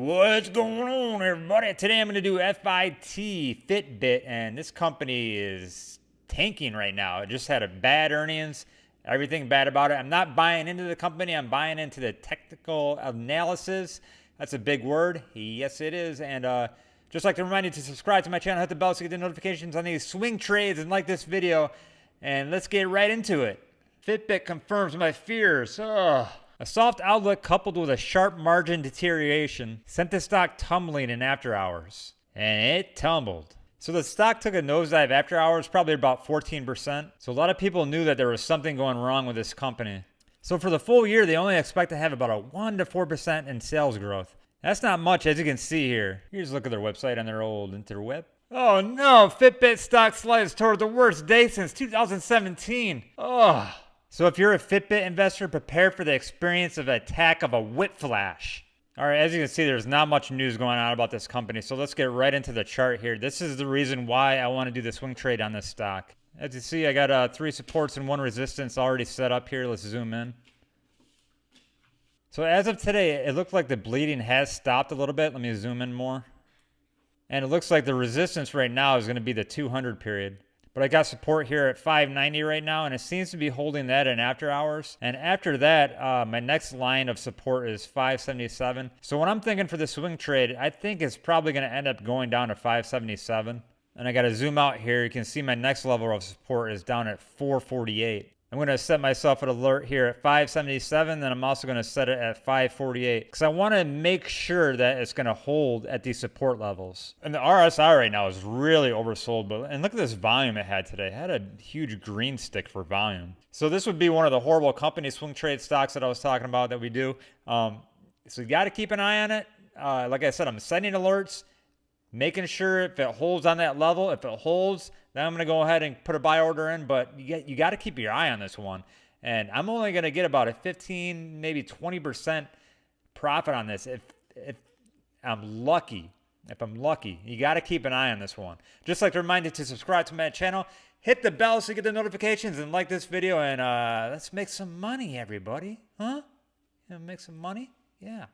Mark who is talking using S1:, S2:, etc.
S1: What's going on, everybody? Today I'm going to do FIT Fitbit, and this company is tanking right now. It just had a bad earnings, everything bad about it. I'm not buying into the company, I'm buying into the technical analysis. That's a big word. Yes, it is. And uh, just like to remind you to subscribe to my channel, hit the bell so you get the notifications on these swing trades, and like this video. And let's get right into it. Fitbit confirms my fears. Ugh. A soft outlook coupled with a sharp margin deterioration sent the stock tumbling in after hours. And it tumbled. So the stock took a nosedive after hours, probably about 14%. So a lot of people knew that there was something going wrong with this company. So for the full year, they only expect to have about a 1 to 4% in sales growth. That's not much, as you can see here. Here's a look at their website on their old interweb. Oh no, Fitbit stock slides toward the worst day since 2017. Oh. So if you're a Fitbit investor, prepare for the experience of attack of a whip flash. All right, as you can see, there's not much news going on about this company. So let's get right into the chart here. This is the reason why I want to do the swing trade on this stock. As you see, I got uh, three supports and one resistance already set up here. Let's zoom in. So as of today, it looked like the bleeding has stopped a little bit. Let me zoom in more. And it looks like the resistance right now is going to be the 200 period. But I got support here at 590 right now, and it seems to be holding that in after hours. And after that, uh, my next line of support is 577. So what I'm thinking for the swing trade, I think it's probably going to end up going down to 577. And I got to zoom out here. You can see my next level of support is down at 448. I'm going to set myself an alert here at 577, then I'm also going to set it at 548 because I want to make sure that it's going to hold at these support levels. And the RSI right now is really oversold, but and look at this volume it had today. It had a huge green stick for volume. So this would be one of the horrible company swing trade stocks that I was talking about that we do. Um, so you got to keep an eye on it. Uh, like I said, I'm sending alerts making sure if it holds on that level, if it holds, then I'm going to go ahead and put a buy order in. But you get you got to keep your eye on this one. And I'm only going to get about a 15, maybe 20% profit on this if if I'm lucky. If I'm lucky, you got to keep an eye on this one. Just like to remind you to subscribe to my channel, hit the bell so you get the notifications, and like this video. And uh, let's make some money, everybody. Huh? You know, make some money? Yeah.